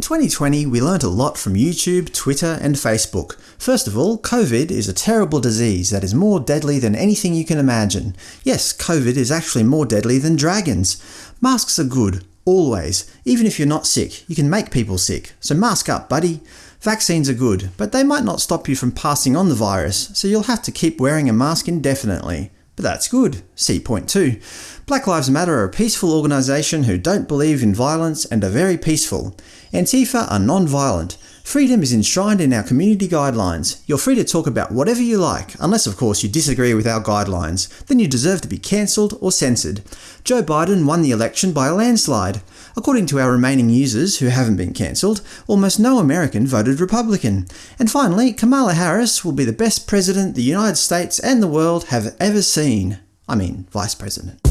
In 2020, we learnt a lot from YouTube, Twitter, and Facebook. First of all, COVID is a terrible disease that is more deadly than anything you can imagine. Yes, COVID is actually more deadly than dragons. Masks are good, always. Even if you're not sick, you can make people sick. So mask up, buddy. Vaccines are good, but they might not stop you from passing on the virus, so you'll have to keep wearing a mask indefinitely. But that's good. See point 2. Black Lives Matter are a peaceful organisation who don't believe in violence and are very peaceful. Antifa are non-violent. Freedom is enshrined in our community guidelines. You're free to talk about whatever you like, unless of course you disagree with our guidelines. Then you deserve to be cancelled or censored. Joe Biden won the election by a landslide. According to our remaining users who haven't been cancelled, almost no American voted Republican. And finally, Kamala Harris will be the best president the United States and the world have ever seen. I mean, Vice President.